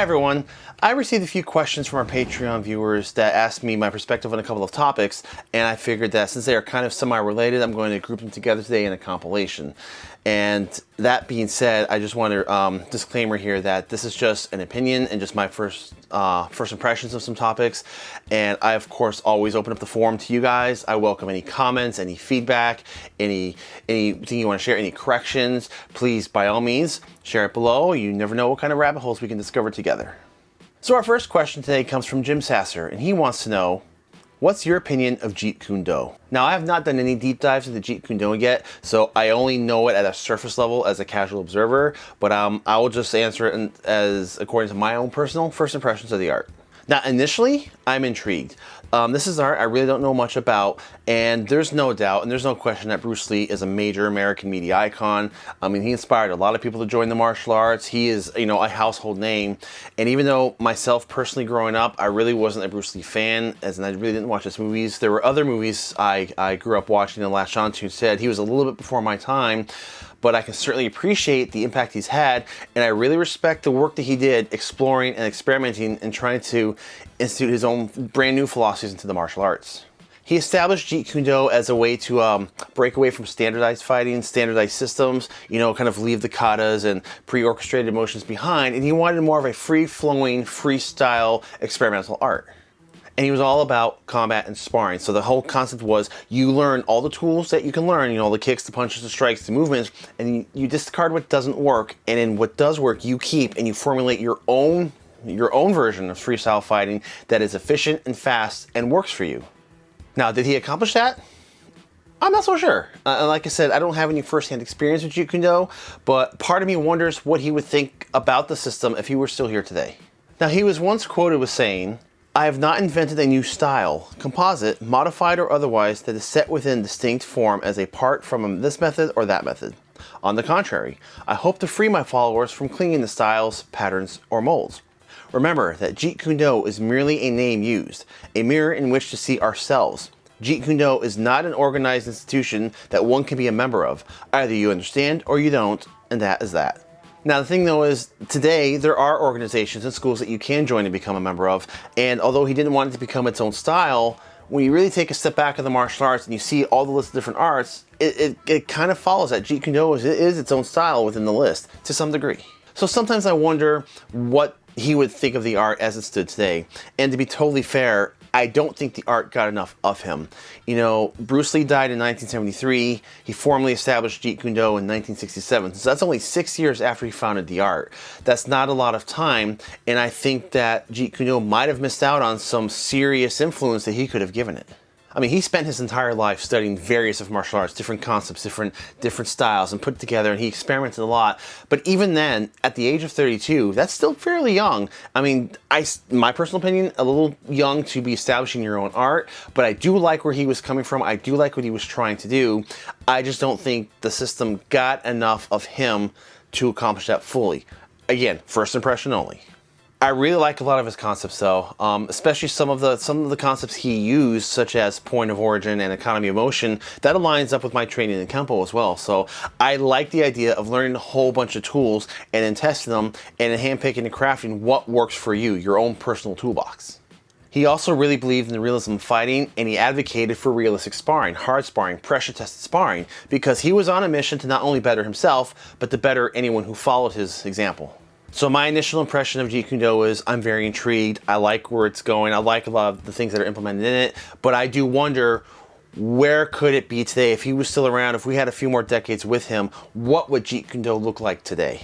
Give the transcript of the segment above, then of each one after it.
Hi everyone. I received a few questions from our Patreon viewers that asked me my perspective on a couple of topics, and I figured that since they are kind of semi-related, I'm going to group them together today in a compilation. And that being said, I just want to um, disclaimer here that this is just an opinion and just my first uh, first impressions of some topics. And I, of course, always open up the forum to you guys. I welcome any comments, any feedback, any anything you want to share, any corrections. Please, by all means, share it below. You never know what kind of rabbit holes we can discover together. So our first question today comes from Jim Sasser, and he wants to know, What's your opinion of Jeet Kune Do? Now, I have not done any deep dives into Jeet Kune Do yet, so I only know it at a surface level as a casual observer, but um, I will just answer it as according to my own personal first impressions of the art. Now, initially, I'm intrigued. Um, this is art I really don't know much about, and there's no doubt, and there's no question that Bruce Lee is a major American media icon. I mean, he inspired a lot of people to join the martial arts. He is, you know, a household name. And even though myself personally growing up, I really wasn't a Bruce Lee fan, as in I really didn't watch his movies. There were other movies I, I grew up watching, Last Sean Tune said. He was a little bit before my time but I can certainly appreciate the impact he's had, and I really respect the work that he did exploring and experimenting and trying to institute his own brand new philosophies into the martial arts. He established Jeet Kune Do as a way to um, break away from standardized fighting, standardized systems, you know, kind of leave the katas and pre-orchestrated motions behind, and he wanted more of a free-flowing, freestyle experimental art and he was all about combat and sparring. So the whole concept was you learn all the tools that you can learn, you know, the kicks, the punches, the strikes, the movements, and you, discard what doesn't work, and in what does work, you keep and you formulate your own your own version of freestyle fighting that is efficient and fast and works for you. Now, did he accomplish that? I'm not so sure. Uh, like I said, I don't have any first-hand experience with Jeet Kune Do, but part of me wonders what he would think about the system if he were still here today. Now, he was once quoted with saying, I have not invented a new style, composite, modified or otherwise, that is set within distinct form as a part from this method or that method. On the contrary, I hope to free my followers from clinging to styles, patterns, or molds. Remember that Jeet Kune Do is merely a name used, a mirror in which to see ourselves. Jeet Kune Do is not an organized institution that one can be a member of. Either you understand or you don't, and that is that. Now the thing though is today there are organizations and schools that you can join and become a member of and although he didn't want it to become its own style when you really take a step back of the martial arts and you see all the list of different arts it, it, it kind of follows that Jeet Kune Do is, is its own style within the list to some degree. So sometimes I wonder what he would think of the art as it stood today and to be totally fair I don't think the art got enough of him. You know, Bruce Lee died in 1973. He formally established Jeet Kune Do in 1967. So that's only six years after he founded the art. That's not a lot of time. And I think that Jeet Kune Do might have missed out on some serious influence that he could have given it. I mean, he spent his entire life studying various of martial arts, different concepts, different different styles, and put it together, and he experimented a lot. But even then, at the age of 32, that's still fairly young. I mean, I, my personal opinion, a little young to be establishing your own art, but I do like where he was coming from. I do like what he was trying to do. I just don't think the system got enough of him to accomplish that fully. Again, first impression only. I really like a lot of his concepts though, um, especially some of the some of the concepts he used, such as point of origin and economy of motion. That aligns up with my training in Kempo as well. So I like the idea of learning a whole bunch of tools and then testing them and handpicking and crafting what works for you, your own personal toolbox. He also really believed in the realism of fighting and he advocated for realistic sparring, hard sparring, pressure tested sparring, because he was on a mission to not only better himself, but to better anyone who followed his example. So my initial impression of Jeet Do is I'm very intrigued. I like where it's going. I like a lot of the things that are implemented in it, but I do wonder where could it be today if he was still around, if we had a few more decades with him, what would Jeet Do look like today?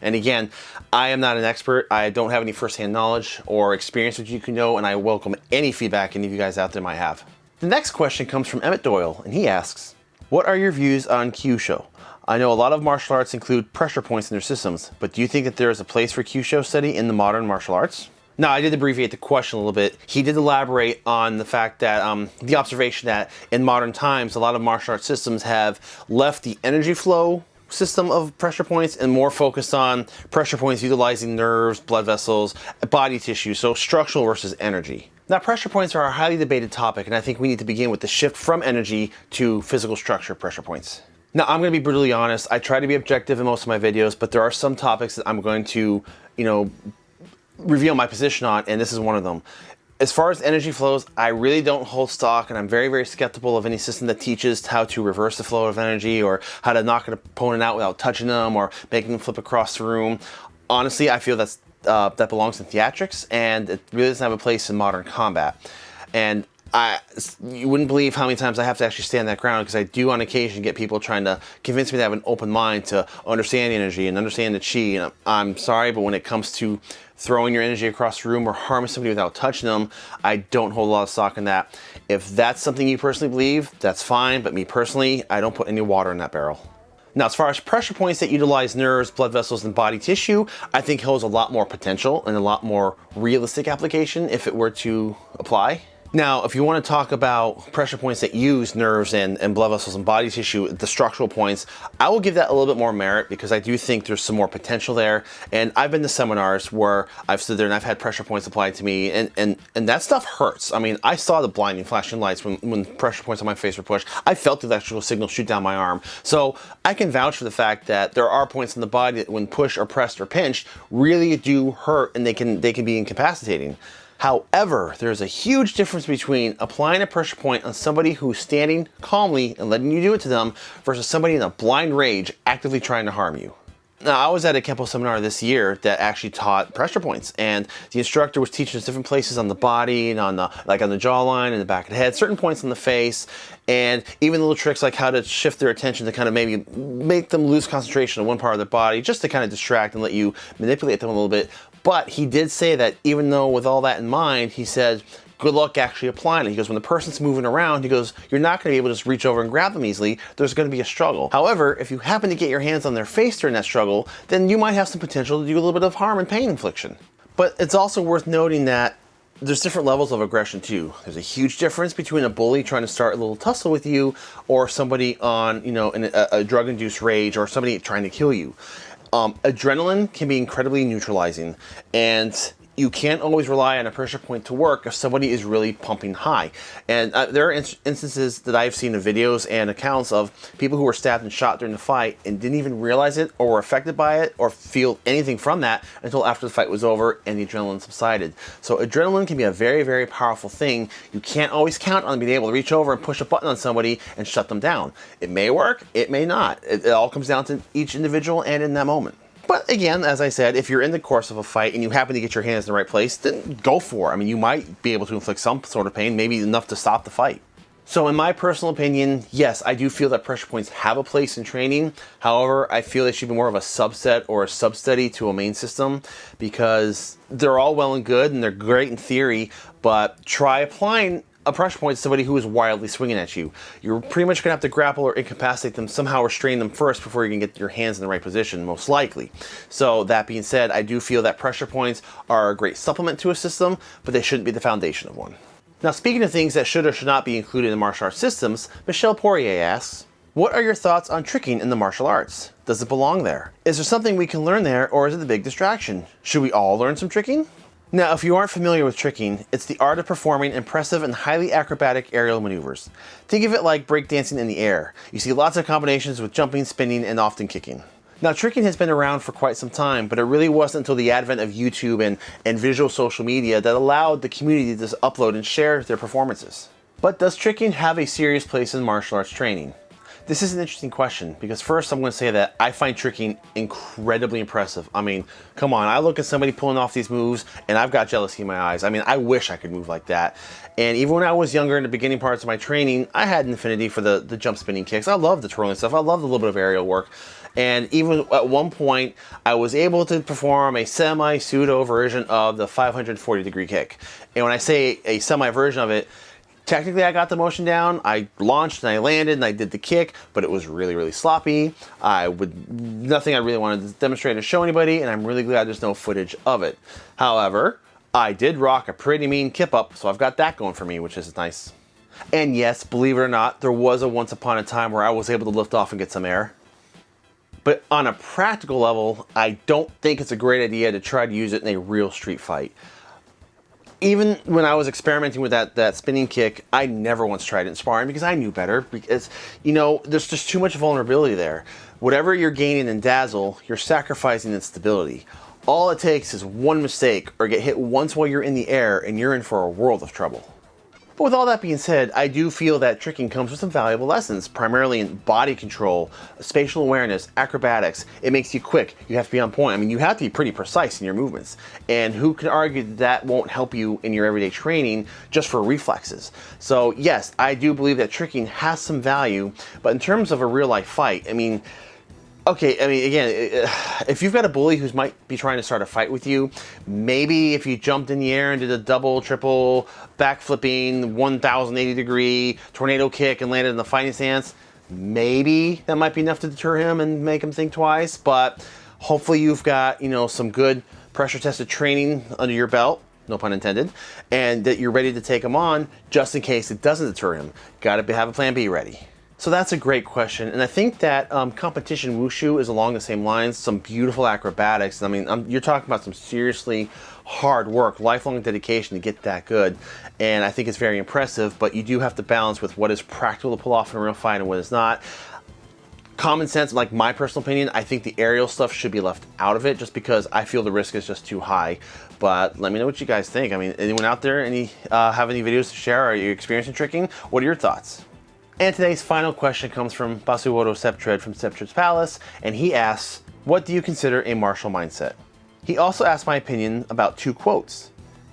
And again, I am not an expert. I don't have any firsthand knowledge or experience with Jeet Do, and I welcome any feedback any of you guys out there might have. The next question comes from Emmett Doyle, and he asks, what are your views on Kyusho? I know a lot of martial arts include pressure points in their systems, but do you think that there is a place for Kyusho study in the modern martial arts? Now, I did abbreviate the question a little bit. He did elaborate on the fact that um, the observation that in modern times, a lot of martial arts systems have left the energy flow system of pressure points and more focused on pressure points utilizing nerves, blood vessels, body tissue, so structural versus energy. Now, pressure points are a highly debated topic, and I think we need to begin with the shift from energy to physical structure pressure points. Now, I'm going to be brutally honest. I try to be objective in most of my videos, but there are some topics that I'm going to, you know, reveal my position on, and this is one of them. As far as energy flows, I really don't hold stock, and I'm very, very skeptical of any system that teaches how to reverse the flow of energy or how to knock an opponent out without touching them or making them flip across the room. Honestly, I feel that's uh, that belongs in theatrics, and it really doesn't have a place in modern combat. And I, you wouldn't believe how many times I have to actually stand that ground because I do on occasion get people trying to convince me to have an open mind to understand energy and understand the chi. And I'm sorry, but when it comes to throwing your energy across the room or harming somebody without touching them, I don't hold a lot of stock in that. If that's something you personally believe, that's fine. But me personally, I don't put any water in that barrel. Now, as far as pressure points that utilize nerves, blood vessels, and body tissue, I think holds a lot more potential and a lot more realistic application if it were to apply. Now, if you want to talk about pressure points that use nerves and, and blood vessels and body tissue, the structural points, I will give that a little bit more merit because I do think there's some more potential there. And I've been to seminars where I've stood there and I've had pressure points applied to me and, and, and that stuff hurts. I mean, I saw the blinding flashing lights when, when pressure points on my face were pushed. I felt the electrical signal shoot down my arm. So I can vouch for the fact that there are points in the body that when pushed or pressed or pinched really do hurt and they can, they can be incapacitating. However, there's a huge difference between applying a pressure point on somebody who's standing calmly and letting you do it to them versus somebody in a blind rage actively trying to harm you. Now, I was at a Kempo seminar this year that actually taught pressure points, and the instructor was teaching us different places on the body and on the like on the jawline and the back of the head, certain points on the face, and even little tricks like how to shift their attention to kind of maybe make them lose concentration on one part of their body, just to kind of distract and let you manipulate them a little bit. But he did say that even though with all that in mind, he said, good luck actually applying it. He goes, when the person's moving around, he goes, you're not going to be able to just reach over and grab them easily. There's going to be a struggle. However, if you happen to get your hands on their face during that struggle, then you might have some potential to do a little bit of harm and pain infliction. But it's also worth noting that there's different levels of aggression too. There's a huge difference between a bully trying to start a little tussle with you or somebody on, you know, in a, a drug-induced rage or somebody trying to kill you. Um, adrenaline can be incredibly neutralizing. And you can't always rely on a pressure point to work if somebody is really pumping high. And uh, there are in instances that I've seen of videos and accounts of people who were stabbed and shot during the fight and didn't even realize it or were affected by it or feel anything from that until after the fight was over and the adrenaline subsided. So adrenaline can be a very, very powerful thing. You can't always count on being able to reach over and push a button on somebody and shut them down. It may work, it may not. It, it all comes down to each individual and in that moment. But again, as I said, if you're in the course of a fight and you happen to get your hands in the right place, then go for it. I mean, you might be able to inflict some sort of pain, maybe enough to stop the fight. So in my personal opinion, yes, I do feel that pressure points have a place in training. However, I feel they should be more of a subset or a sub-study to a main system because they're all well and good and they're great in theory, but try applying a pressure point is somebody who is wildly swinging at you. You're pretty much going to have to grapple or incapacitate them, somehow restrain them first before you can get your hands in the right position, most likely. So that being said, I do feel that pressure points are a great supplement to a system, but they shouldn't be the foundation of one. Now speaking of things that should or should not be included in martial arts systems, Michelle Poirier asks, what are your thoughts on tricking in the martial arts? Does it belong there? Is there something we can learn there or is it a big distraction? Should we all learn some tricking? Now, if you aren't familiar with tricking, it's the art of performing impressive and highly acrobatic aerial maneuvers. Think of it like breakdancing in the air. You see lots of combinations with jumping, spinning, and often kicking. Now, tricking has been around for quite some time, but it really wasn't until the advent of YouTube and, and visual social media that allowed the community to upload and share their performances. But does tricking have a serious place in martial arts training? This is an interesting question because first I'm going to say that I find tricking incredibly impressive. I mean, come on, I look at somebody pulling off these moves and I've got jealousy in my eyes. I mean, I wish I could move like that. And even when I was younger in the beginning parts of my training, I had an affinity for the, the jump spinning kicks. I love the twirling stuff. I love a little bit of aerial work. And even at one point, I was able to perform a semi-pseudo version of the 540 degree kick. And when I say a semi version of it, Technically, I got the motion down. I launched and I landed and I did the kick, but it was really, really sloppy. I would nothing I really wanted to demonstrate or show anybody, and I'm really glad there's no footage of it. However, I did rock a pretty mean kip up, so I've got that going for me, which is nice. And yes, believe it or not, there was a once upon a time where I was able to lift off and get some air. But on a practical level, I don't think it's a great idea to try to use it in a real street fight even when I was experimenting with that that spinning kick, I never once tried it in sparring because I knew better. Because you know, there's just too much vulnerability there. Whatever you're gaining in dazzle, you're sacrificing in stability. All it takes is one mistake or get hit once while you're in the air and you're in for a world of trouble. But with all that being said, I do feel that tricking comes with some valuable lessons, primarily in body control, spatial awareness, acrobatics. It makes you quick. You have to be on point. I mean, you have to be pretty precise in your movements. And who can argue that that won't help you in your everyday training just for reflexes? So yes, I do believe that tricking has some value, but in terms of a real life fight, I mean, Okay, I mean, again, eh, eh, if you've got a bully who might be trying to start a fight with you, maybe if you jumped in the air and did a double, triple, backflipping, 1080 degree tornado kick and landed in the fighting stance, maybe that might be enough to deter him and make him think twice. But hopefully you've got, you know, some good pressure tested training under your belt no pun intended, and that you're ready to take him on just in case it doesn't deter him. Got to have a plan B ready. So that's a great question, and I think that um, competition wushu is along the same lines. Some beautiful acrobatics. I mean, I'm, you're talking about some seriously hard work, lifelong dedication to get that good, and I think it's very impressive. But you do have to balance with what is practical to pull off in a real fight and what is not. Common sense, like my personal opinion, I think the aerial stuff should be left out of it just because I feel the risk is just too high. But let me know what you guys think. I mean, anyone out there, any uh, have any videos to share? Are you experiencing tricking? What are your thoughts? And today's final question comes from Basuoro Septred from Septred's Palace, and he asks, what do you consider a martial mindset? He also asked my opinion about two quotes.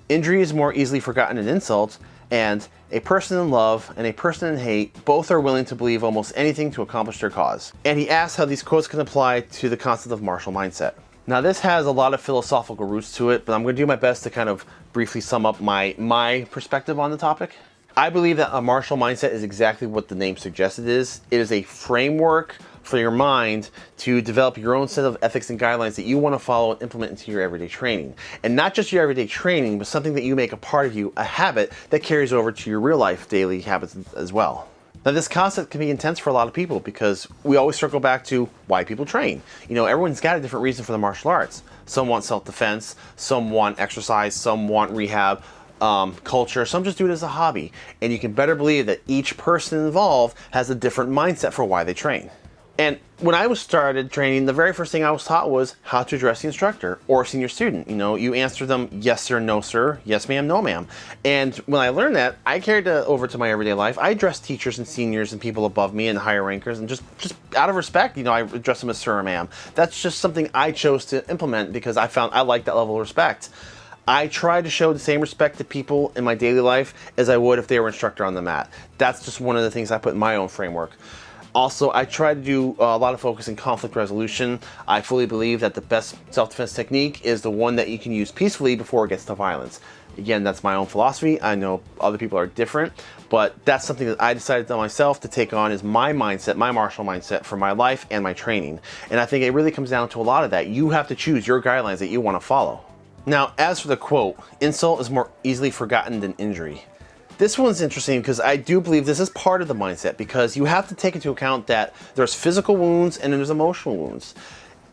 Injury is more easily forgotten than insult, and a person in love and a person in hate both are willing to believe almost anything to accomplish their cause. And he asks how these quotes can apply to the concept of martial mindset. Now this has a lot of philosophical roots to it, but I'm going to do my best to kind of briefly sum up my, my perspective on the topic. I believe that a martial mindset is exactly what the name suggests it is. It is a framework for your mind to develop your own set of ethics and guidelines that you want to follow and implement into your everyday training. And not just your everyday training, but something that you make a part of you, a habit that carries over to your real life daily habits as well. Now this concept can be intense for a lot of people because we always circle back to why people train. You know, everyone's got a different reason for the martial arts. Some want self-defense, some want exercise, some want rehab, um, culture, some just do it as a hobby. And you can better believe that each person involved has a different mindset for why they train. And when I was started training, the very first thing I was taught was how to address the instructor or senior student. You know, you answer them yes sir, no sir, yes ma'am, no ma'am. And when I learned that, I carried it over to my everyday life. I address teachers and seniors and people above me and higher rankers and just, just out of respect, you know, I address them as sir or ma'am. That's just something I chose to implement because I found I like that level of respect. I try to show the same respect to people in my daily life as I would if they were instructor on the mat. That's just one of the things I put in my own framework. Also, I try to do uh, a lot of focus in conflict resolution. I fully believe that the best self-defense technique is the one that you can use peacefully before it gets to violence. Again, that's my own philosophy. I know other people are different, but that's something that I decided to myself to take on as my mindset, my martial mindset for my life and my training. And I think it really comes down to a lot of that. You have to choose your guidelines that you want to follow. Now, as for the quote, insult is more easily forgotten than injury. This one's interesting because I do believe this is part of the mindset because you have to take into account that there's physical wounds and there's emotional wounds.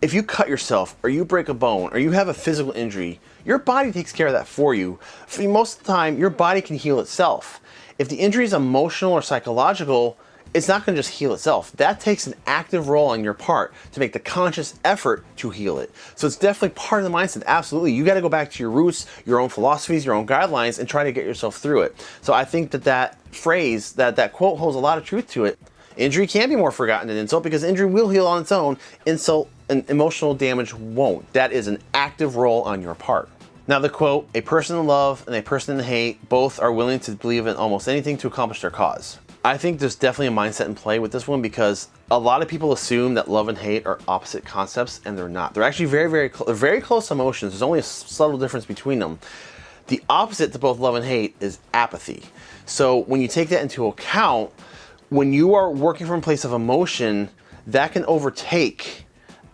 If you cut yourself or you break a bone or you have a physical injury, your body takes care of that for you. For most of the time, your body can heal itself. If the injury is emotional or psychological, it's not going to just heal itself. That takes an active role on your part to make the conscious effort to heal it. So it's definitely part of the mindset. Absolutely. You got to go back to your roots, your own philosophies, your own guidelines, and try to get yourself through it. So I think that that phrase, that, that quote holds a lot of truth to it. Injury can be more forgotten than insult because injury will heal on its own. Insult and emotional damage won't. That is an active role on your part. Now the quote, a person in love and a person in hate both are willing to believe in almost anything to accomplish their cause. I think there's definitely a mindset in play with this one because a lot of people assume that love and hate are opposite concepts and they're not. They're actually very, very, cl very close emotions. There's only a subtle difference between them. The opposite to both love and hate is apathy. So when you take that into account, when you are working from a place of emotion, that can overtake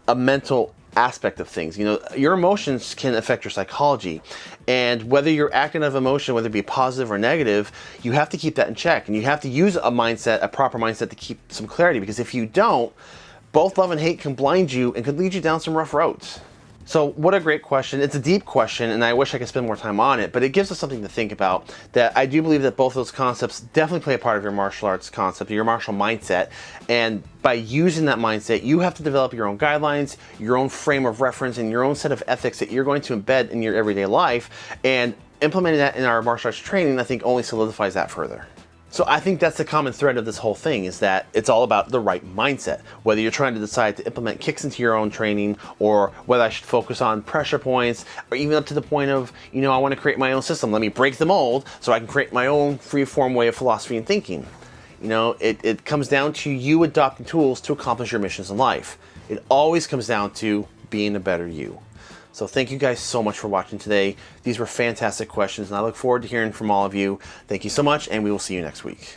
a mental aspect of things. You know, your emotions can affect your psychology. And whether you're acting out of emotion, whether it be positive or negative, you have to keep that in check. And you have to use a mindset, a proper mindset to keep some clarity. Because if you don't, both love and hate can blind you and could lead you down some rough roads. So what a great question. It's a deep question and I wish I could spend more time on it, but it gives us something to think about that I do believe that both those concepts definitely play a part of your martial arts concept, your martial mindset. And by using that mindset, you have to develop your own guidelines, your own frame of reference, and your own set of ethics that you're going to embed in your everyday life. And implementing that in our martial arts training, I think only solidifies that further. So I think that's the common thread of this whole thing is that it's all about the right mindset. Whether you're trying to decide to implement kicks into your own training or whether I should focus on pressure points or even up to the point of, you know, I want to create my own system. Let me break the mold so I can create my own free form way of philosophy and thinking. You know, it, it comes down to you adopting tools to accomplish your missions in life. It always comes down to being a better you. So thank you guys so much for watching today. These were fantastic questions and I look forward to hearing from all of you. Thank you so much and we will see you next week.